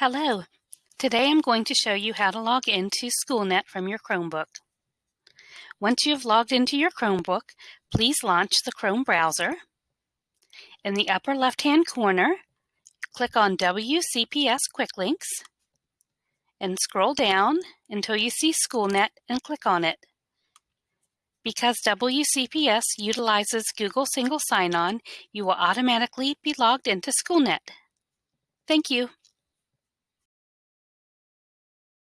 Hello. Today I'm going to show you how to log into SchoolNet from your Chromebook. Once you have logged into your Chromebook, please launch the Chrome browser. In the upper left-hand corner, click on WCPS Quick Links and scroll down until you see SchoolNet and click on it. Because WCPS utilizes Google Single Sign-On, you will automatically be logged into SchoolNet. Thank you.